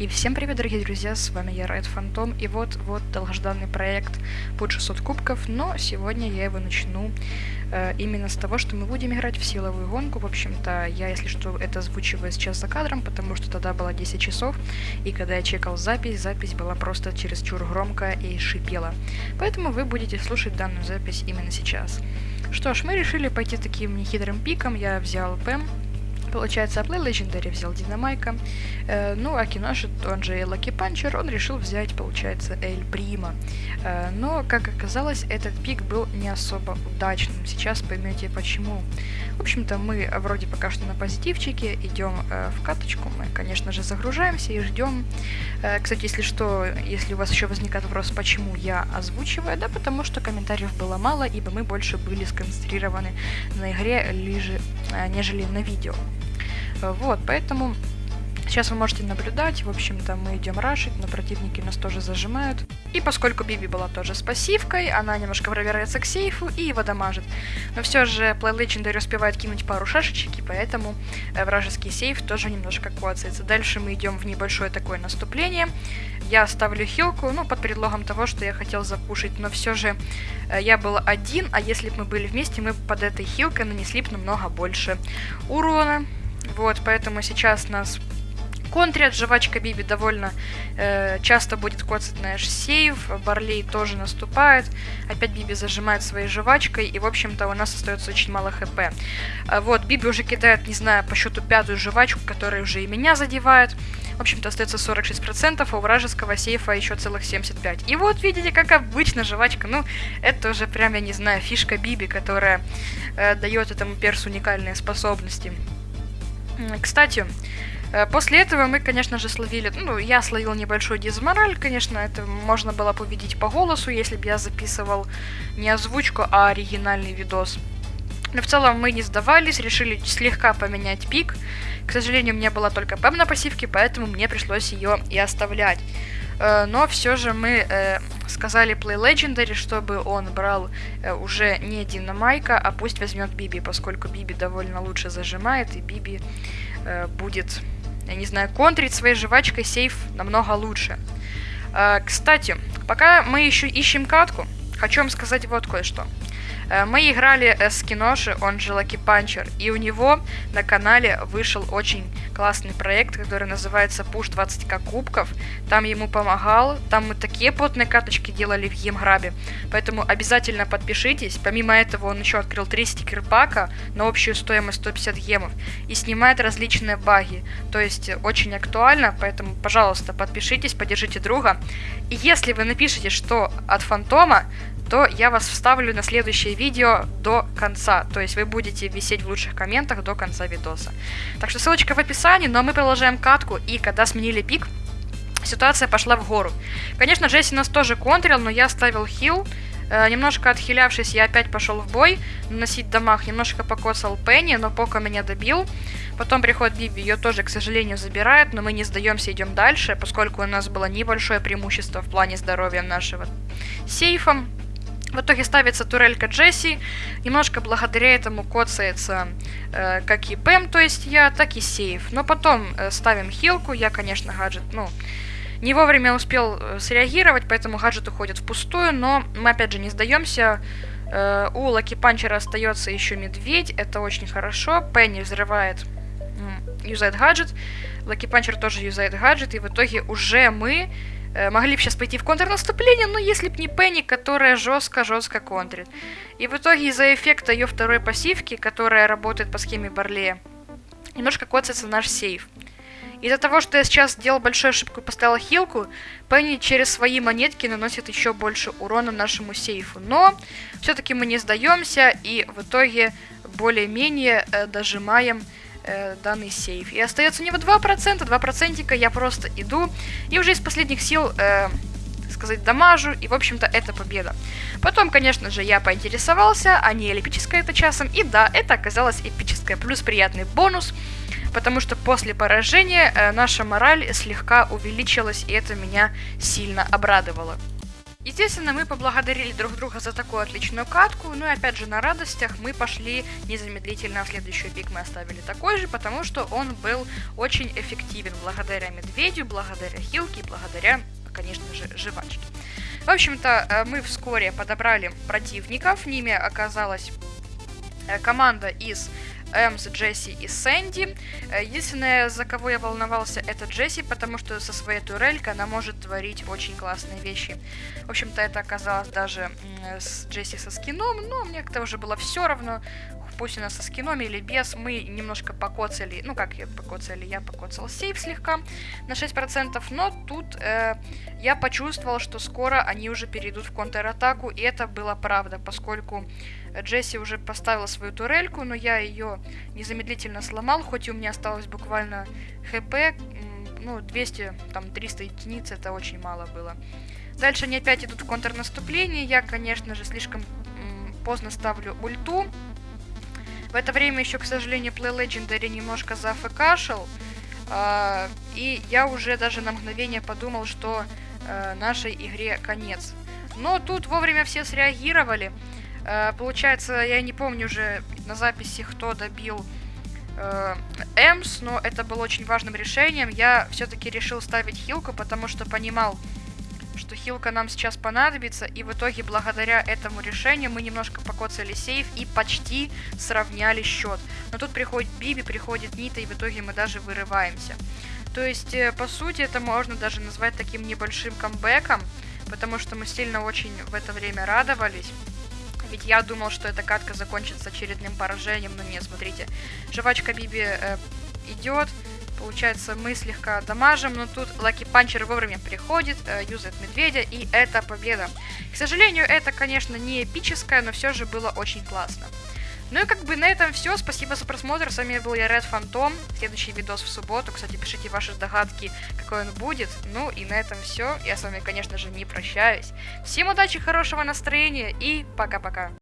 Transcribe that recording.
И всем привет, дорогие друзья, с вами я, Райт Фантом, и вот, вот долгожданный проект под 600 кубков, но сегодня я его начну э, именно с того, что мы будем играть в силовую гонку, в общем-то, я, если что, это озвучиваю сейчас за кадром, потому что тогда было 10 часов, и когда я чекал запись, запись была просто чересчур громкая и шипела, поэтому вы будете слушать данную запись именно сейчас. Что ж, мы решили пойти таким нехитрым пиком, я взял ПЭМ, Получается, Play Legendary взял Динамайка, э, ну а Киношит, он же Лаки Панчер, он решил взять, получается, Эль Прима. Э, но, как оказалось, этот пик был не особо удачным. Сейчас поймете почему. В общем-то, мы вроде пока что на позитивчике, идем э, в каточку, мы, конечно же, загружаемся и ждем. Э, кстати, если что, если у вас еще возникает вопрос, почему я озвучиваю, да потому что комментариев было мало, ибо мы больше были сконцентрированы на игре, лиже, э, нежели на видео. Вот, поэтому сейчас вы можете наблюдать, в общем-то мы идем рашить, но противники нас тоже зажимают. И поскольку Биби была тоже с пассивкой, она немножко пробирается к сейфу и его дамажит. Но все же Play Legendary успевает кинуть пару шашечек, и поэтому э, вражеский сейф тоже немножко коцается. Дальше мы идем в небольшое такое наступление. Я ставлю хилку, ну, под предлогом того, что я хотел запушить, но все же э, я был один, а если бы мы были вместе, мы под этой хилкой нанесли бы намного больше урона. Вот, поэтому сейчас нас контрят. Жвачка Биби довольно э, часто будет коцать наш сейв. Барлей тоже наступает. Опять Биби зажимает своей жвачкой. И, в общем-то, у нас остается очень мало хп. А вот, Биби уже кидает, не знаю, по счету пятую жвачку, которая уже и меня задевает. В общем-то, остается 46%, а у вражеского сейфа еще целых 75%. И вот, видите, как обычно жвачка. Ну, это уже прям, я не знаю, фишка Биби, которая э, дает этому персу уникальные способности. Кстати, э, после этого мы, конечно же, словили... Ну, я словил небольшой дизмораль, конечно, это можно было бы увидеть по голосу, если бы я записывал не озвучку, а оригинальный видос. Но в целом мы не сдавались, решили слегка поменять пик. К сожалению, у меня была только ПЭМ на пассивке, поэтому мне пришлось ее и оставлять. Э, но все же мы э, сказали Play Legendary, чтобы он брал э, уже не Динамайка, а пусть возьмет Биби, поскольку Биби довольно лучше зажимает, и Биби будет, я не знаю, контрить своей жвачкой сейф намного лучше. Кстати, пока мы еще ищем катку, хочу вам сказать вот кое-что. Э, мы играли с Киноши, он же Lucky Puncher, и у него на канале вышел очень классный проект, который называется Push 20к кубков. Там ему помогал, там мы такие потные каточки делали в Емграбе, поэтому обязательно подпишитесь. Помимо этого он еще открыл 3 стикер-пака на общую стоимость 150 гемов и снимает различные баги, то есть очень актуально, поэтому, пожалуйста, подпишитесь, поддержите друга. И если вы напишете, что от Фантома, то я вас вставлю на следующее видео до конца. То есть вы будете висеть в лучших комментах до конца видоса. Так что ссылочка в описании, но мы продолжаем катку, и когда сменили пик, ситуация пошла в гору. Конечно, Джесси нас тоже контрил, но я ставил хил, э, немножко отхилявшись, я опять пошел в бой, наносить дамаг, немножко покосал Пенни, но Пока меня добил. Потом приходит Биби, ее тоже, к сожалению, забирает, но мы не сдаемся, идем дальше, поскольку у нас было небольшое преимущество в плане здоровья нашего сейфа. В итоге ставится турелька Джесси, немножко благодаря этому коцается э, как и Пэм, то есть я, так и сейф. Но потом э, ставим хилку, я, конечно, гаджет, ну, не вовремя успел э, среагировать, поэтому гаджет уходит впустую, но мы опять же не сдаемся. Э, у Lucky Puncher а остается еще медведь, это очень хорошо. Пенни взрывает, юзает гаджет, Lucky Puncher тоже юзает гаджет, и в итоге уже мы могли бы сейчас пойти в контрнаступление, но если б не Пенни, которая жестко-жестко контрит. И в итоге из-за эффекта ее второй пассивки, которая работает по схеме Барлея, немножко коцается наш сейф. Из-за того, что я сейчас сделал большую ошибку и поставил хилку, Пенни через свои монетки наносит еще больше урона нашему сейфу. Но все-таки мы не сдаемся и в итоге более-менее э, дожимаем э, данный сейф. И остается у него 2%, 2% я просто иду и уже из последних сил, э, сказать, дамажу, и, в общем-то, это победа. Потом, конечно же, я поинтересовался, а не эпическое это часом, и да, это оказалось эпическое, плюс приятный бонус, потому что после поражения э, наша мораль слегка увеличилась, и это меня сильно обрадовало. Естественно, мы поблагодарили друг друга за такую отличную катку, ну и опять же на радостях мы пошли незамедлительно в следующий пик. Мы оставили такой же, потому что он был очень эффективен. Благодаря медведю, благодаря хилке, благодаря, конечно же, жвачке. В общем-то, э, мы вскоре подобрали противников, ними оказалась э, команда из Эмс, Джесси и Сэнди. Э, единственное, за кого я волновался, это Джесси, потому что со своей турелькой она может творить очень классные вещи. В общем-то, это оказалось даже с Джесси со скином, но мне как-то уже было все равно пусть у нас со скином или без, мы немножко покоцали, ну как я покоцали, я покоцал сейф слегка на 6%, но тут э, я почувствовал, что скоро они уже перейдут в контратаку, и это было правда, поскольку Джесси уже поставила свою турельку, но я ее незамедлительно сломал, хоть и у меня осталось буквально хп, ну 200, там 300 единиц, это очень мало было. Дальше они опять идут в контрнаступление, я, конечно же, слишком поздно ставлю ульту, в это время еще, к сожалению, Play Legendary немножко зафкашил. Э, и я уже даже на мгновение подумал, что э, нашей игре конец. Но тут вовремя все среагировали. Э, получается, я не помню уже на записи, кто добил э, Эмс, но это было очень важным решением. Я все-таки решил ставить хилку, потому что понимал, что хилка нам сейчас понадобится, и в итоге благодаря этому решению мы немножко покоцали сейф и почти сравняли счет. Но тут приходит Биби, приходит Нита, и в итоге мы даже вырываемся. То есть, э, по сути, это можно даже назвать таким небольшим камбэком, потому что мы сильно очень в это время радовались. Ведь я думал, что эта катка закончится очередным поражением, но нет, смотрите. Жвачка Биби э, идет, Получается, мы слегка дамажим, но тут Лаки Панчер вовремя приходит, э, юзает медведя, и это победа. К сожалению, это, конечно, не эпическое, но все же было очень классно. Ну и как бы на этом все. Спасибо за просмотр. С вами был я, Red Phantom. Следующий видос в субботу. Кстати, пишите ваши догадки, какой он будет. Ну и на этом все. Я с вами, конечно же, не прощаюсь. Всем удачи, хорошего настроения и пока-пока.